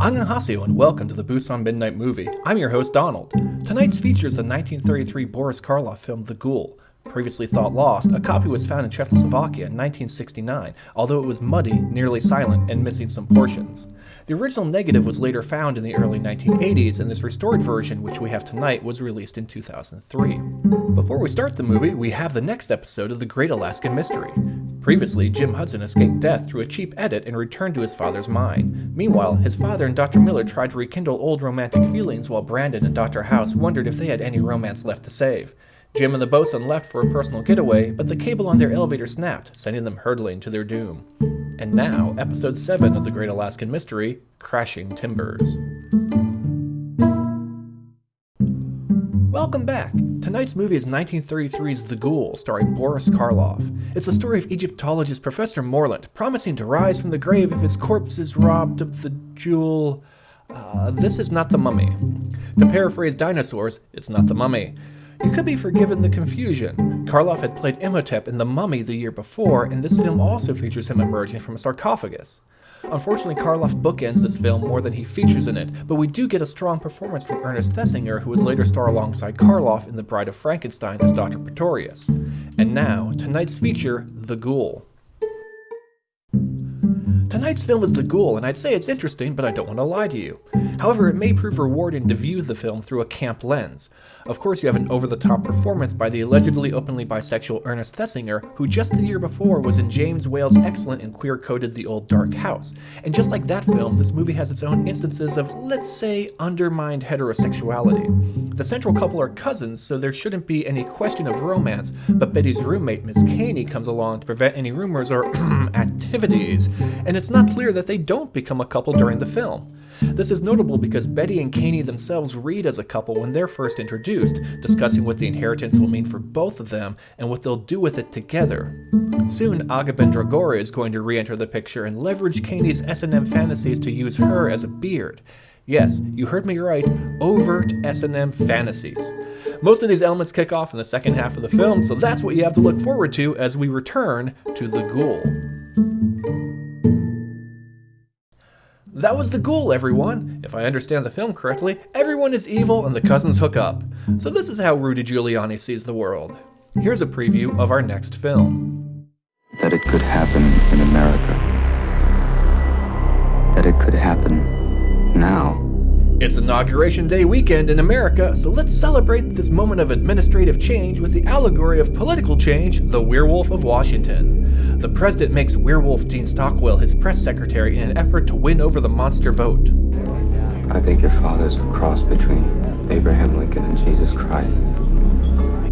Annyeonghaseyo and welcome to the Busan Midnight Movie. I'm your host Donald. Tonight's feature is the 1933 Boris Karloff film The Ghoul. Previously thought lost, a copy was found in Czechoslovakia in 1969, although it was muddy, nearly silent, and missing some portions. The original negative was later found in the early 1980s, and this restored version, which we have tonight, was released in 2003. Before we start the movie, we have the next episode of The Great Alaskan Mystery. Previously, Jim Hudson escaped death through a cheap edit and returned to his father's mine. Meanwhile, his father and Dr. Miller tried to rekindle old romantic feelings while Brandon and Dr. House wondered if they had any romance left to save. Jim and the bosun left for a personal getaway, but the cable on their elevator snapped, sending them hurtling to their doom. And now, episode 7 of The Great Alaskan Mystery Crashing Timbers. Welcome back! Tonight's movie is 1933's The Ghoul, starring Boris Karloff. It's the story of Egyptologist Professor Morlant, promising to rise from the grave if his corpse is robbed of the jewel. Uh, this is not the mummy. To paraphrase dinosaurs, it's not the mummy. You could be forgiven the confusion. Karloff had played Imhotep in The Mummy the year before, and this film also features him emerging from a sarcophagus. Unfortunately, Karloff bookends this film more than he features in it, but we do get a strong performance from Ernest Thesiger, who would later star alongside Karloff in The Bride of Frankenstein as Dr. Pretorius. And now, tonight's feature, The Ghoul. Tonight's film is The Ghoul, and I'd say it's interesting, but I don't want to lie to you. However, it may prove rewarding to view the film through a camp lens. Of course, you have an over-the-top performance by the allegedly openly bisexual Ernest Thesiger, who just the year before was in James Whale's excellent and queer-coded The Old Dark House. And just like that film, this movie has its own instances of, let's say, undermined heterosexuality. The central couple are cousins, so there shouldn't be any question of romance, but Betty's roommate, Miss Kaney, comes along to prevent any rumors or activities, and it's not clear that they don't become a couple during the film. This is notable because Betty and Kaney themselves read as a couple when they're first introduced, discussing what the inheritance will mean for both of them and what they'll do with it together. Soon, Aga Ben Dragore is going to re-enter the picture and leverage Kaney's S&M fantasies to use her as a beard. Yes, you heard me right, overt S&M fantasies. Most of these elements kick off in the second half of the film, so that's what you have to look forward to as we return to The Ghoul. That was the ghoul, everyone! If I understand the film correctly, everyone is evil and the cousins hook up. So this is how Rudy Giuliani sees the world. Here's a preview of our next film. That it could happen in America. That it could happen now. It's Inauguration Day weekend in America, so let's celebrate this moment of administrative change with the allegory of political change, the Werewolf of Washington. The president makes Werewolf Dean Stockwell his press secretary in an effort to win over the monster vote. I think your father's a cross between Abraham Lincoln and Jesus Christ.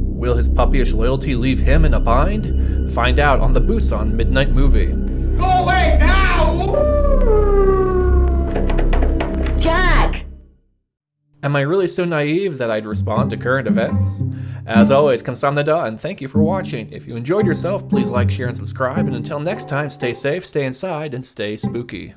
Will his puppyish loyalty leave him in a bind? Find out on the Busan Midnight Movie. Go away now! Am I really so naive that I'd respond to current events? As always, kamsamnida and thank you for watching. If you enjoyed yourself, please like, share, and subscribe, and until next time, stay safe, stay inside, and stay spooky.